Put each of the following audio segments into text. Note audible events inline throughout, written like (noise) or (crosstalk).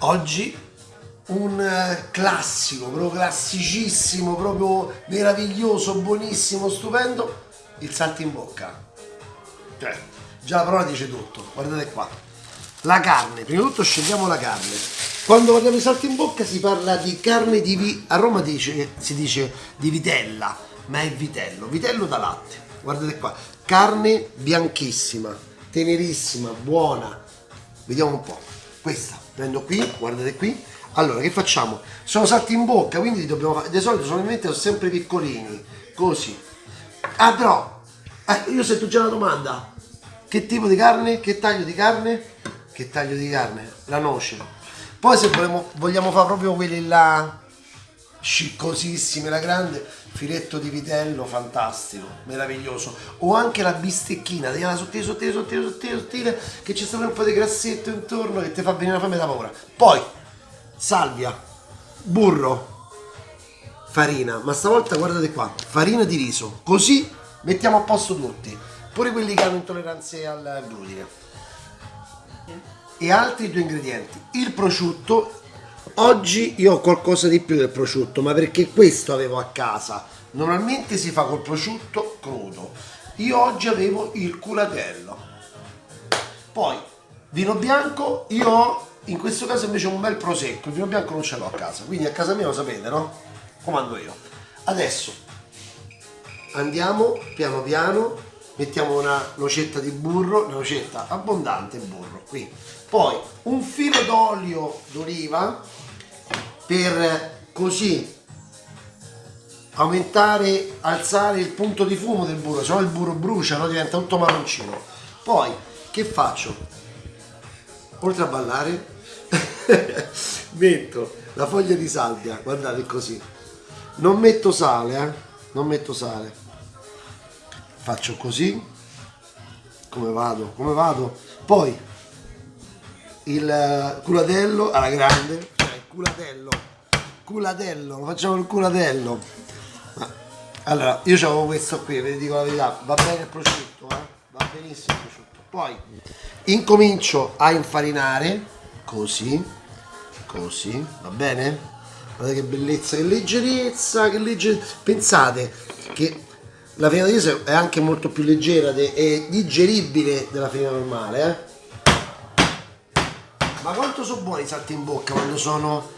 Oggi un eh, classico, proprio classicissimo, proprio meraviglioso, buonissimo, stupendo, il salto in bocca. Cioè, già la parola dice tutto, guardate qua. La carne, prima di tutto scegliamo la carne. Quando parliamo di salto in bocca si parla di carne di vi... a Roma dice, si dice di vitella, ma è vitello, vitello da latte. Guardate qua, carne bianchissima, tenerissima, buona. Vediamo un po'. Questa, prendo qui, guardate qui. Allora, che facciamo? Sono salti in bocca, quindi dobbiamo fare... Di solito sono sono sempre piccolini, così. Ah, però, eh, io sento già una domanda. Che tipo di carne? Che taglio di carne? Che taglio di carne? La noce. Poi se vogliamo, vogliamo fare proprio quelli là sciccosissimi, la grande, filetto di vitello fantastico, meraviglioso. O anche la bistecchina, tagliata sottile, sottile, sottile, sottile, sottile, che c'è sempre un po' di grassetto intorno che ti fa venire la fame da paura. Poi, salvia, burro, farina, ma stavolta guardate qua, farina di riso, così mettiamo a posto tutti, pure quelli che hanno intolleranze al glutine. E altri due ingredienti, il prosciutto Oggi io ho qualcosa di più del prosciutto, ma perché questo avevo a casa. Normalmente si fa col prosciutto crudo. Io oggi avevo il culatello. Poi, vino bianco, io ho in questo caso invece un bel prosecco. Il vino bianco non ce l'ho a casa, quindi a casa mia lo sapete, no? Comando io. Adesso andiamo piano piano, mettiamo una nocetta di burro, una nocetta abbondante burro qui. Poi un filo d'olio d'oliva per così aumentare, alzare il punto di fumo del burro, se no il burro brucia, no? diventa tutto marroncino. Poi, che faccio? Oltre a ballare, (laughs) metto la foglia di salvia, guardate così. Non metto sale, eh? Non metto sale. Faccio così. Come vado? Come vado? Poi il culatello alla grande, culatello culatello lo facciamo il culatello allora io avevo questo qui vi dico la verità va bene il prosciutto eh? va benissimo il prosciutto poi incomincio a infarinare così così va bene guardate che bellezza che leggerezza che leggerezza pensate che la farina di riso è anche molto più leggera e digeribile della farina normale eh? Ma quanto sono buoni i salti in bocca quando sono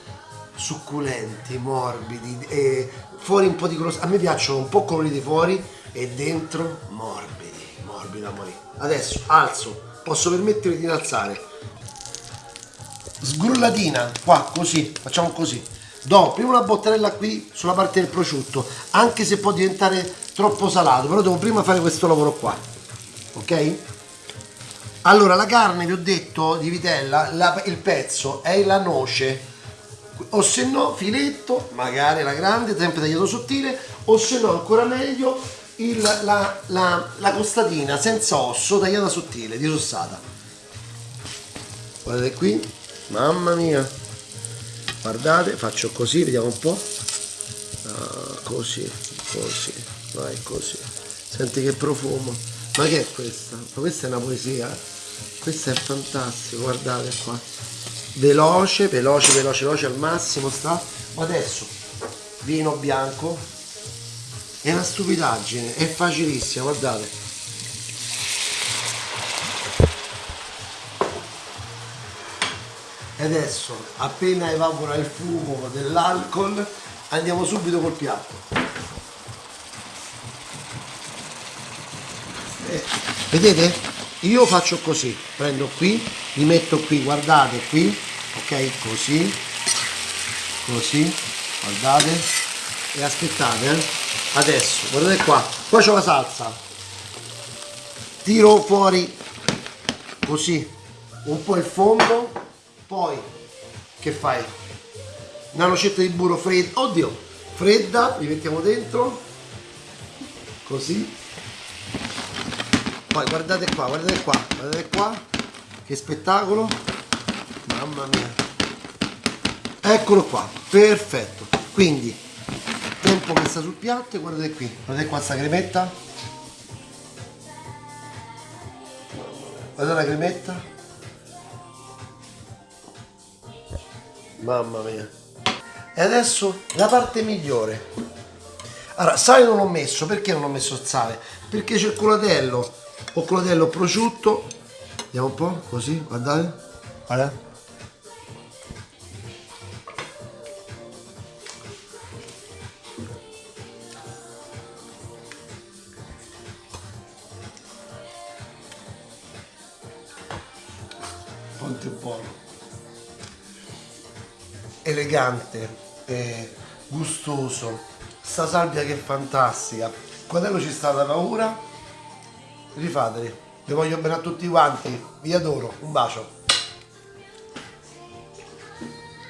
succulenti, morbidi, e fuori un po' di colore. A me piacciono un po' coloriti fuori e dentro morbidi, morbidi da morire. Adesso alzo, posso permettere di alzare. Sgrullatina, qua, così, facciamo così. Do prima una bottarella qui sulla parte del prosciutto, anche se può diventare troppo salato, però devo prima fare questo lavoro qua. Ok? Allora, la carne, vi ho detto, di vitella, la, il pezzo è la noce, o se no filetto, magari la grande, sempre tagliato sottile, o se no ancora meglio il, la, la, la costatina senza osso, tagliata sottile, disossata. Guardate qui, mamma mia, guardate, faccio così, vediamo un po', ah, così, così, vai così, senti che profumo, ma che è questa? Ma questa è una poesia? questo è fantastico guardate qua. Veloce veloce veloce veloce al massimo sta. Ma adesso vino bianco. È una stupidaggine è facilissima guardate. E adesso appena evapora il fumo dell'alcol andiamo subito col piatto vedete? Io faccio così prendo qui li metto qui guardate qui ok? Così così guardate e aspettate eh? adesso guardate qua qua c'ho la salsa. Tiro fuori così un po' il fondo poi che fai? Una nocetta di burro fredda oddio fredda li mettiamo dentro così poi guardate qua guardate qua guardate qua. Che spettacolo. Mamma mia. Eccolo qua perfetto. Quindi tempo che sta sul piatto e guardate qui. Guardate qua sta cremetta. Guardate la cremetta. Mamma mia. E adesso la parte migliore. Allora, sale non l'ho messo, perché non ho messo sale? Perché c'è il colatello, ho colatello prosciutto, vediamo un po', così, guardate, guardate. Quanto è buono elegante, eh, gustoso, sta salvia che è fantastica. Quando ci sta da paura, rifateli. Vi voglio bene a tutti quanti, vi adoro, un bacio.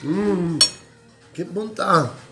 Mmm, che bontà!